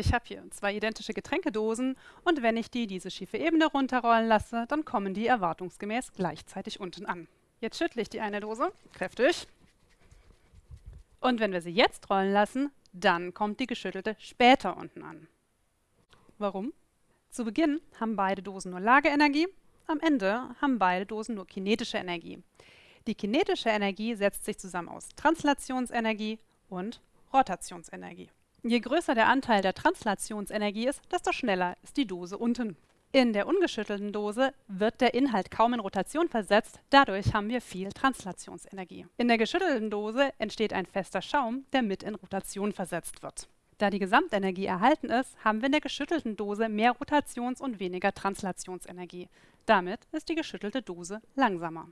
Ich habe hier zwei identische Getränkedosen und wenn ich die diese schiefe Ebene runterrollen lasse, dann kommen die erwartungsgemäß gleichzeitig unten an. Jetzt schüttle ich die eine Dose kräftig und wenn wir sie jetzt rollen lassen, dann kommt die geschüttelte später unten an. Warum? Zu Beginn haben beide Dosen nur Lageenergie, am Ende haben beide Dosen nur kinetische Energie. Die kinetische Energie setzt sich zusammen aus Translationsenergie und Rotationsenergie. Je größer der Anteil der Translationsenergie ist, desto schneller ist die Dose unten. In der ungeschüttelten Dose wird der Inhalt kaum in Rotation versetzt, dadurch haben wir viel Translationsenergie. In der geschüttelten Dose entsteht ein fester Schaum, der mit in Rotation versetzt wird. Da die Gesamtenergie erhalten ist, haben wir in der geschüttelten Dose mehr Rotations- und weniger Translationsenergie. Damit ist die geschüttelte Dose langsamer.